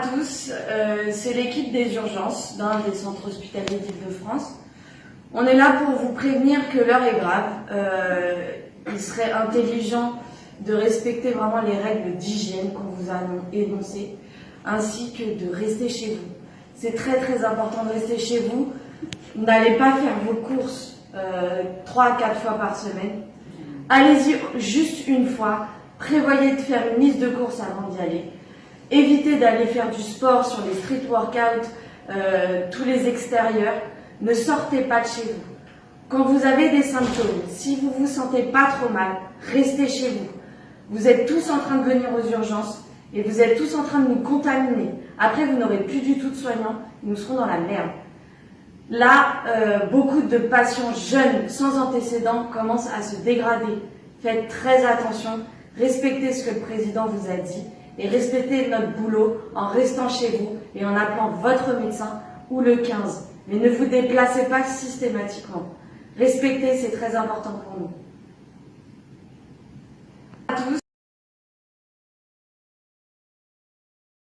à tous, euh, c'est l'équipe des urgences d'un des centres hospitaliers d'Île-de-France. On est là pour vous prévenir que l'heure est grave. Euh, il serait intelligent de respecter vraiment les règles d'hygiène qu'on vous a énoncées, ainsi que de rester chez vous. C'est très très important de rester chez vous. N'allez pas faire vos courses euh, trois à quatre fois par semaine. Allez-y juste une fois. Prévoyez de faire une liste de courses avant d'y aller. Évitez d'aller faire du sport sur les street workouts, euh, tous les extérieurs. Ne sortez pas de chez vous. Quand vous avez des symptômes, si vous vous sentez pas trop mal, restez chez vous. Vous êtes tous en train de venir aux urgences et vous êtes tous en train de nous contaminer. Après, vous n'aurez plus du tout de soignants, nous serons dans la merde. Là, euh, beaucoup de patients jeunes sans antécédents commencent à se dégrader. Faites très attention, respectez ce que le président vous a dit et respectez notre boulot en restant chez vous et en appelant votre médecin ou le 15. Mais ne vous déplacez pas systématiquement. Respectez, c'est très important pour nous. À tous.